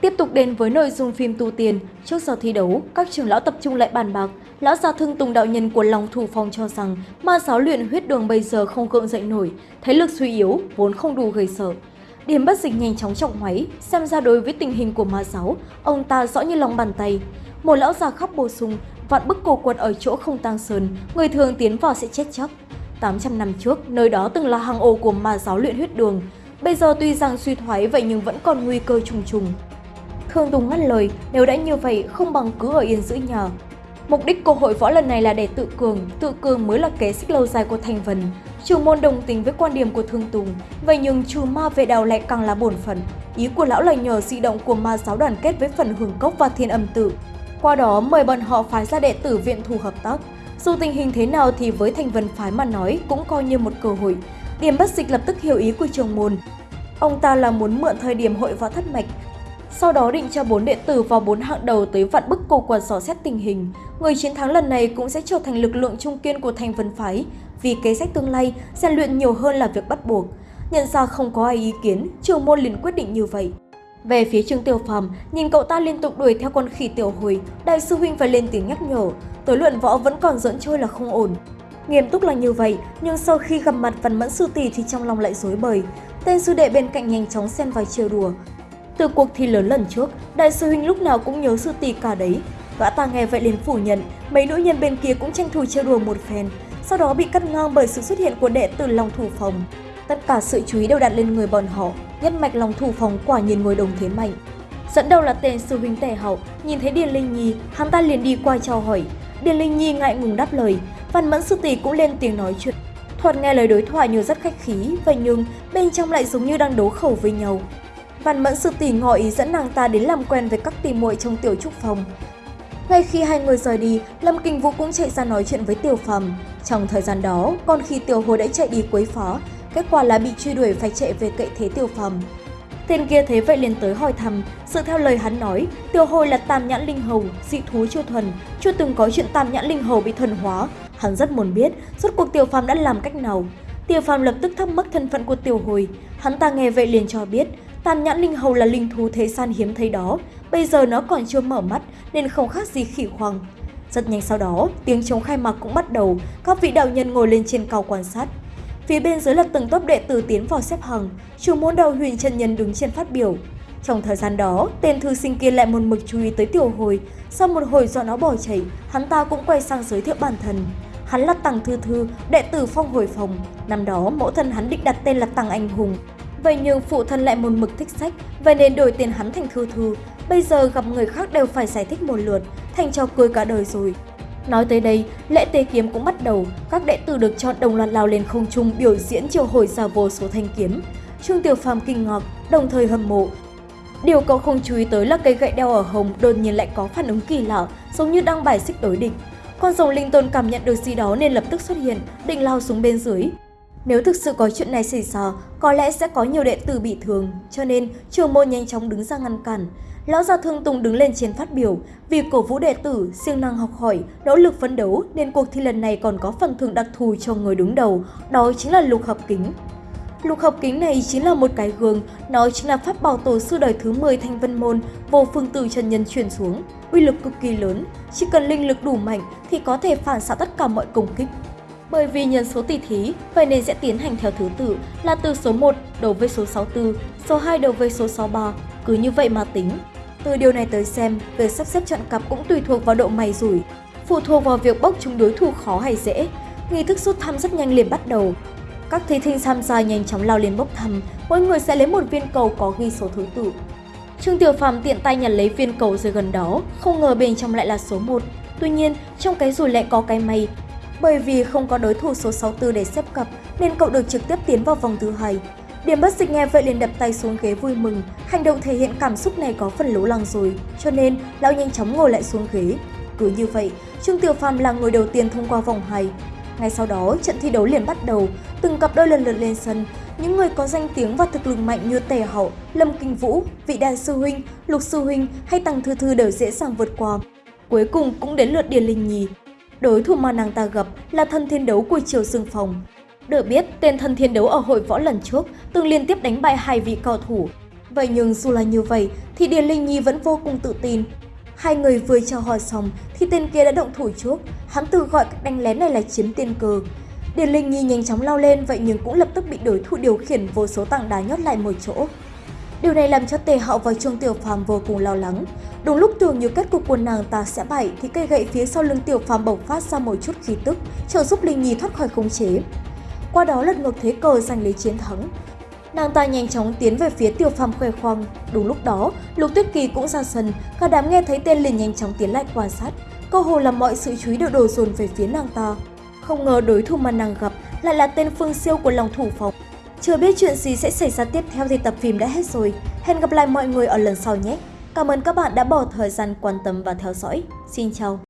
Tiếp tục đến với nội dung phim tu tiền, trước giờ thi đấu, các trưởng lão tập trung lại bàn bạc. Lão gia thương tùng đạo nhân của Long Thủ Phong cho rằng ma giáo luyện huyết đường bây giờ không gượng dậy nổi, thế lực suy yếu, vốn không đủ gây sợ. Điểm bất dịch nhanh chóng trọng máy, xem ra đối với tình hình của ma giáo, ông ta rõ như lòng bàn tay. Một lão già khóc bổ sung, vạn bức cổ quật ở chỗ không tăng sơn, người thường tiến vào sẽ chết chắc. 800 năm trước, nơi đó từng là hang ổ của ma giáo luyện huyết đường. Bây giờ tuy rằng suy thoái vậy nhưng vẫn còn nguy cơ trùng trùng. Thương Tùng ngắt lời, nếu đã như vậy không bằng cứ ở yên giữ nhờ. Mục đích của hội võ lần này là để tự cường, tự cường mới là kế xích lâu dài của Thành Vân. Trường môn đồng tình với quan điểm của Thương Tùng, vậy nhưng trừ ma về đào lại càng là bổn phận. Ý của lão là nhờ di động của ma giáo đoàn kết với phần hưởng cốc và thiên âm tự. Qua đó mời bọn họ phái ra đệ tử viện thù hợp tác. Dù tình hình thế nào thì với Thành Vân phái mà nói cũng coi như một cơ hội. Điểm bất dịch lập tức hiểu ý của trường môn. Ông ta là muốn mượn thời điểm hội võ thất mạch sau đó định cho bốn đệ tử vào bốn hạng đầu tới vạn bức cô quần dò xét tình hình. Người chiến thắng lần này cũng sẽ trở thành lực lượng trung kiên của thành vân phái, vì kế sách tương lai, rèn luyện nhiều hơn là việc bắt buộc. Nhận ra không có ai ý kiến, trường môn liền quyết định như vậy. Về phía Trương Tiểu Phàm, nhìn cậu ta liên tục đuổi theo con khỉ tiểu hồi, đại sư huynh phải lên tiếng nhắc nhở, tối luận võ vẫn còn dẫn trôi là không ổn. Nghiêm túc là như vậy, nhưng sau khi gặp mặt Văn Mẫn sư tỷ thì trong lòng lại rối bời. Tên sư đệ bên cạnh nhanh chóng xen vào chiều đùa, từ cuộc thi lớn lần trước, đại sư huynh lúc nào cũng nhớ sư tỷ cả đấy. Gã ta nghe vậy liền phủ nhận, mấy nữ nhân bên kia cũng tranh thủ trêu đùa một phen, sau đó bị cắt ngang bởi sự xuất hiện của đệ tử Long Thủ Phòng. Tất cả sự chú ý đều đặt lên người bọn họ, nhất mạch Long Thủ Phòng quả nhiên ngồi đồng thế mạnh. Dẫn đầu là tên sư huynh tề hậu, nhìn thấy Điền Linh Nhi, hắn ta liền đi qua chào hỏi. Điền Linh Nhi ngại ngùng đáp lời, Văn Mẫn sư tỷ cũng lên tiếng nói chuyện. Thuật nghe lời đối thoại như rất khách khí, vậy nhưng bên trong lại giống như đang đấu khẩu với nhau. Văn Mẫn sư tỷ ngỏ ý dẫn nàng ta đến làm quen với các tỷ muội trong tiểu trúc phòng. Ngay khi hai người rời đi, Lâm Kinh Vũ cũng chạy ra nói chuyện với Tiểu Phàm. Trong thời gian đó, còn khi Tiểu Hồ đã chạy đi quấy phá, kết quả là bị truy đuổi phải chạy về cậy thế Tiểu Phàm. Tên kia thế vậy liền tới hỏi thăm, sự theo lời hắn nói, Tiểu Hồi là tam nhãn linh hầu, dị thú chưa thuần, chưa từng có chuyện tam nhãn linh hầu bị thuần hóa. Hắn rất muốn biết, rốt cuộc Tiểu Phàm đã làm cách nào. Tiểu Phàm lập tức thắc mắc thân phận của Tiểu Hồi, hắn ta nghe vậy liền cho biết, Tam nhãn linh hầu là linh thú thế gian hiếm thấy đó, bây giờ nó còn chưa mở mắt nên không khác gì khỉ hoàng Rất nhanh sau đó, tiếng chống khai mạc cũng bắt đầu, các vị đạo nhân ngồi lên trên cao quan sát. Phía bên dưới là từng tốp đệ tử tiến vào xếp hàng, chủ môn đầu huyền chân nhân đứng trên phát biểu. Trong thời gian đó, tên thư sinh kia lại một mực chú ý tới tiểu hồi, sau một hồi do nó bỏ chạy, hắn ta cũng quay sang giới thiệu bản thân. Hắn là Tăng Thư Thư, đệ tử phong hồi phòng. Năm đó, mẫu thân hắn định đặt tên là Tăng Anh Hùng, Vậy nhưng phụ thân lại một mực thích sách, vậy nên đổi tiền hắn thành thư thư. Bây giờ gặp người khác đều phải giải thích một lượt, thành cho cười cả đời rồi. Nói tới đây, lễ tế kiếm cũng bắt đầu, các đệ tử được chọn đồng loạt lao lên không trung biểu diễn chiều hồi ra vô số thanh kiếm. Trương Tiểu Phàm kinh ngạc, đồng thời hâm mộ. Điều cậu không chú ý tới là cây gậy đeo ở hồng đột nhiên lại có phản ứng kỳ lạ, giống như đang bài xích đối địch. Con rồng linh tôn cảm nhận được gì đó nên lập tức xuất hiện, định lao xuống bên dưới. Nếu thực sự có chuyện này xảy ra, có lẽ sẽ có nhiều đệ tử bị thương, cho nên trường môn nhanh chóng đứng ra ngăn cản. Lão gia Thương Tùng đứng lên trên phát biểu, vì cổ vũ đệ tử, siêng năng học hỏi, nỗ lực phấn đấu nên cuộc thi lần này còn có phần thưởng đặc thù cho người đứng đầu, đó chính là lục hợp kính. Lục hợp kính này chính là một cái gương, nó chính là pháp bảo tổ sư đời thứ 10 thanh vân môn, vô phương tử trần nhân truyền xuống, uy lực cực kỳ lớn, chỉ cần linh lực đủ mạnh thì có thể phản xạ tất cả mọi công kích. Bởi vì nhân số tỷ thí, vậy nên sẽ tiến hành theo thứ tự là từ số 1 đầu với số 64, số 2 đầu với số 63, cứ như vậy mà tính. Từ điều này tới xem, việc sắp xếp trận cặp cũng tùy thuộc vào độ may rủi, phụ thuộc vào việc bốc chúng đối thủ khó hay dễ. Nghi thức rút thăm rất nhanh liền bắt đầu. Các thí sinh tham gia nhanh chóng lao lên bốc thăm, mỗi người sẽ lấy một viên cầu có ghi số thứ tự. Trương Tiểu Phàm tiện tay nhặt lấy viên cầu rơi gần đó, không ngờ bên trong lại là số 1. Tuy nhiên, trong cái rủi lại có cái may, bởi vì không có đối thủ số 64 để xếp cặp nên cậu được trực tiếp tiến vào vòng thứ hai. Điểm bất dịch nghe vậy liền đập tay xuống ghế vui mừng, hành động thể hiện cảm xúc này có phần lố lăng rồi, cho nên lão nhanh chóng ngồi lại xuống ghế. Cứ như vậy, Trương Tiểu Phàm là người đầu tiên thông qua vòng 2. Ngay sau đó, trận thi đấu liền bắt đầu, từng cặp đôi lần lượt lên sân. Những người có danh tiếng và thực lực mạnh như Tề Hậu, Lâm Kinh Vũ, Vị Đan Sư Huynh, Lục Sư Huynh hay Tăng Thư Thư đều dễ dàng vượt qua. Cuối cùng cũng đến lượt Điền Linh Nhi, Đối thủ mà nàng ta gặp là thân thiên đấu của Triều Dương Phòng. Được biết, tên thân thiên đấu ở hội võ lần trước từng liên tiếp đánh bại hai vị cao thủ. Vậy nhưng dù là như vậy thì Điền Linh Nhi vẫn vô cùng tự tin. Hai người vừa chào hỏi xong thì tên kia đã động thủ trước, hắn tự gọi cách đánh lén này là chiếm tiên cơ. Điền Linh Nhi nhanh chóng lao lên vậy nhưng cũng lập tức bị đối thủ điều khiển vô số tảng đá nhốt lại một chỗ. Điều này làm cho Tề Hạo và Trương Tiểu Phàm vô cùng lo lắng. Đúng lúc tưởng như kết cục của nàng ta sẽ bại thì cây gậy phía sau lưng Tiểu Phàm bộc phát ra một chút khí tức, trợ giúp Linh Nhi thoát khỏi khống chế. Qua đó lật ngược thế cờ giành lấy chiến thắng. Nàng ta nhanh chóng tiến về phía Tiểu Phàm khoe khoang. Đúng lúc đó, Lục Tuyết Kỳ cũng ra sân, cả đám nghe thấy tên liền nhanh chóng tiến lại quan sát. Cơ hồ là mọi sự chú ý đều đổ dồn về phía nàng ta. Không ngờ đối thủ mà nàng gặp lại là tên Phương Siêu của lòng thủ phòng. Chưa biết chuyện gì sẽ xảy ra tiếp theo thì tập phim đã hết rồi. Hẹn gặp lại mọi người ở lần sau nhé. Cảm ơn các bạn đã bỏ thời gian quan tâm và theo dõi. Xin chào!